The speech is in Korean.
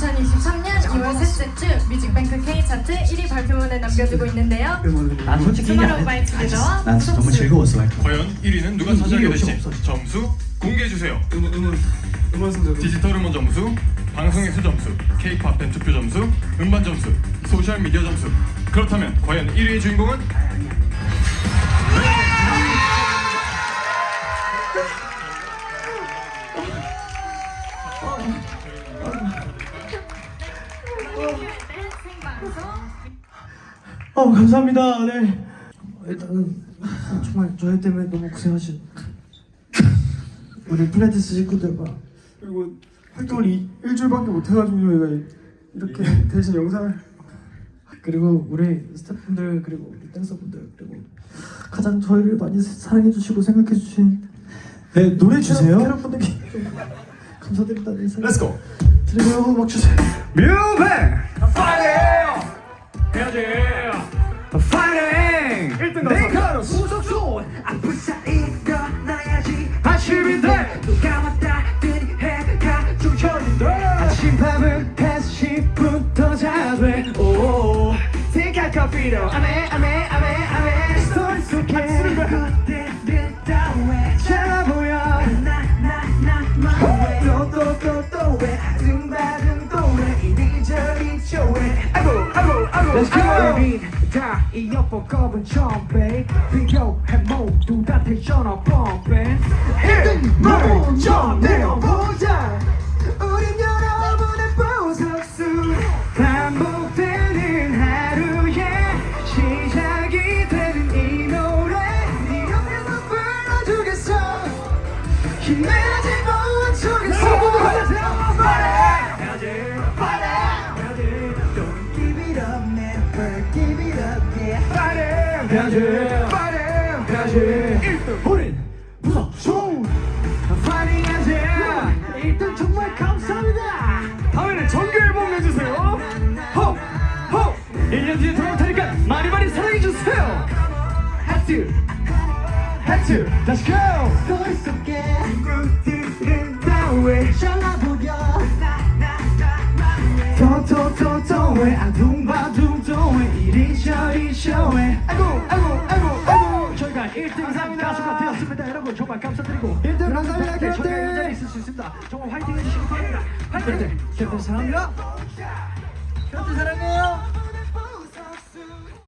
2023년 2월 셋째 주 뮤직뱅크 K 차트 1위 발표문을 남겨두고 있는데요. 난 솔직히 1위 안 투모로우 바이 했지 투게더와 난 진짜 너무 즐거웠어 과연 1위는 누가 이- 차지하게 될지. 점수 공개해주세요. 음원 음원 음원 순서 디지털 음원 점수, 방송에서 점수, K-팝 팬 투표 점수, 음반 점수, 소셜 미디어 점수. 그렇다면 과연 1위의 주인공은? 어 감사합니다. 네. 일단은 정말 저희 때문에 너무 고생하신 우리 플레티스 식구들과 그리고 활동을 이, 일주일밖에 못 해가지고 저희가 이렇게 대신 영상을 그리고 우리 스태프분들 그리고 우리 댄서분들 그리고 가장 저희를 많이 사랑해 주시고 생각해 주신 네 노래 주세요. 캐럿분들께 좀 감사드린다는 인사. Let's go. 드리고 음악 주세요. 뮤뱅! 파이팅! 해야지. 파이팅! 1등 가서 무속소 아프사이 일어나야지. 아침인데 누가 왔다더니 해가 쫓겨진다 아침밥은 5시부터 자돼 오 생각 커피로 아메 아메 아메 Let's go. 다 이어폰 꼽은 첨배 비교해 모두 다 텐션업 펌pen 1등 먼저 내어보자 우린 여러분의 보석수 반복되는 하루의 시작이 되는 이 노래 네 옆에서 불러주겠어 힘내지 못하겠어 Don't yeah 가지 파이팅 가지 1등 우린 무섭소 파이팅 하자 1등 정말 감사합니다 다음에는 정규 앨범 내주세요 호호 1년 뒤에 돌아올 테니까 많이 많이 사랑해주세요 하트 하트 Let's go 거울 속에 친구들은 다왜 잘라보여 더더더더왜 아둥바둥더왜 이리저리 쇼왜 아이고 아이고 아이고 아이고. 저희가 1등 상 가수가 되었습니다. 여러분 정말 감사드리고 1등 감사합니다. 저희가 캡틴 있을 수 있습니다. 정말 화이팅 해주시기 바랍니다. 화이팅! 캡틴 사랑합니다 캡틴 사랑해요